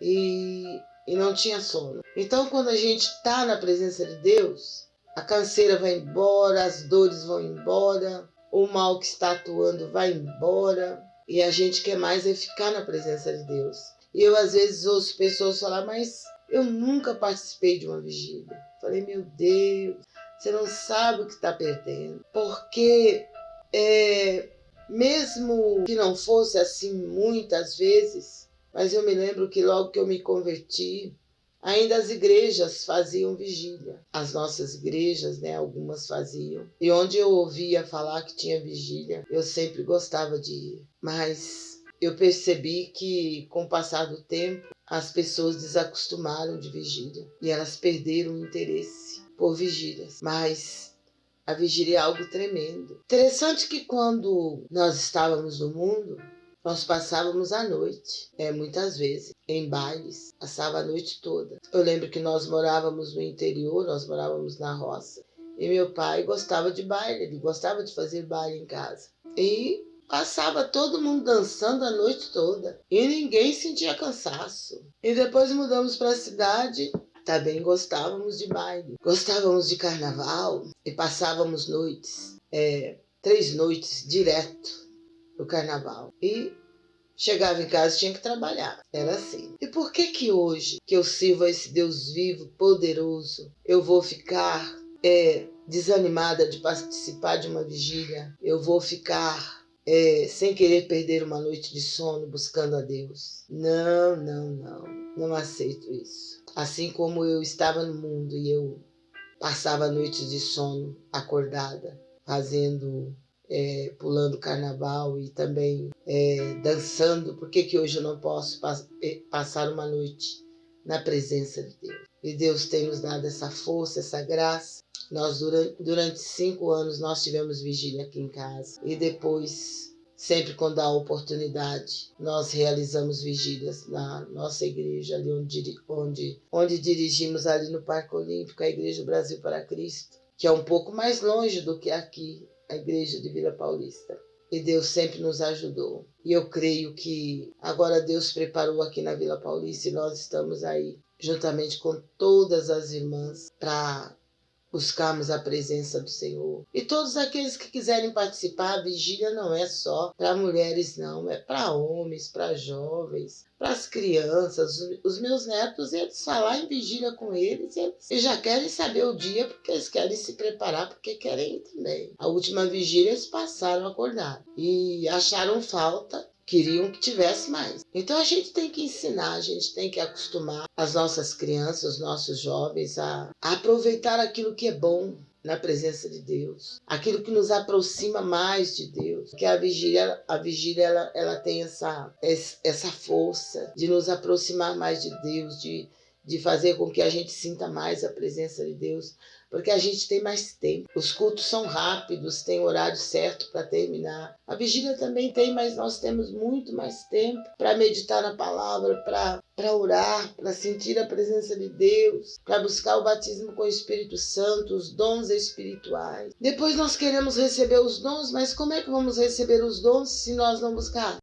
e, e não tinha sono. Então, quando a gente está na presença de Deus, a canseira vai embora, as dores vão embora, o mal que está atuando vai embora e a gente quer mais é ficar na presença de Deus. E eu às vezes ouço pessoas falar, mas eu nunca participei de uma vigília. Falei, meu Deus, você não sabe o que está perdendo. Porque é, mesmo que não fosse assim muitas vezes, mas eu me lembro que logo que eu me converti, ainda as igrejas faziam vigília. As nossas igrejas, né, algumas faziam. E onde eu ouvia falar que tinha vigília, eu sempre gostava de ir. Mas eu percebi que com o passar do tempo, as pessoas desacostumaram de vigília e elas perderam o interesse por vigílias. Mas a vigília é algo tremendo. Interessante que quando nós estávamos no mundo, nós passávamos a noite, é, muitas vezes, em bailes, passava a noite toda. Eu lembro que nós morávamos no interior, nós morávamos na roça, e meu pai gostava de baile, ele gostava de fazer baile em casa. E Passava todo mundo dançando a noite toda e ninguém sentia cansaço. E depois mudamos para a cidade. Também gostávamos de baile, gostávamos de carnaval e passávamos noites, é, três noites direto no carnaval. E chegava em casa tinha que trabalhar. Era assim. E por que que hoje que eu sirvo a esse Deus vivo, poderoso, eu vou ficar é, desanimada de participar de uma vigília? Eu vou ficar é, sem querer perder uma noite de sono buscando a Deus. Não, não, não. Não aceito isso. Assim como eu estava no mundo e eu passava noites de sono acordada, fazendo, é, pulando carnaval e também é, dançando, por que, que hoje eu não posso é, passar uma noite na presença de Deus? E Deus tem nos dado essa força, essa graça nós, durante, durante cinco anos, nós tivemos vigília aqui em casa. E depois, sempre quando há oportunidade, nós realizamos vigílias na nossa igreja, ali onde, onde, onde dirigimos ali no Parque Olímpico, a Igreja Brasil para Cristo, que é um pouco mais longe do que aqui, a igreja de Vila Paulista. E Deus sempre nos ajudou. E eu creio que agora Deus preparou aqui na Vila Paulista e nós estamos aí, juntamente com todas as irmãs, para buscarmos a presença do Senhor. E todos aqueles que quiserem participar, a vigília não é só para mulheres, não, é para homens, para jovens, para as crianças. Os meus netos, eles falar em vigília com eles, eles já querem saber o dia porque eles querem se preparar, porque querem também. A última vigília eles passaram acordar e acharam falta queriam que tivesse mais. Então a gente tem que ensinar, a gente tem que acostumar as nossas crianças, os nossos jovens a, a aproveitar aquilo que é bom, na presença de Deus, aquilo que nos aproxima mais de Deus, que a vigília, a vigília ela, ela tem essa, essa força de nos aproximar mais de Deus, de, de fazer com que a gente sinta mais a presença de Deus, porque a gente tem mais tempo. Os cultos são rápidos, tem horário certo para terminar. A vigília também tem, mas nós temos muito mais tempo para meditar na palavra, para orar, para sentir a presença de Deus, para buscar o batismo com o Espírito Santo, os dons espirituais. Depois nós queremos receber os dons, mas como é que vamos receber os dons se nós não buscar?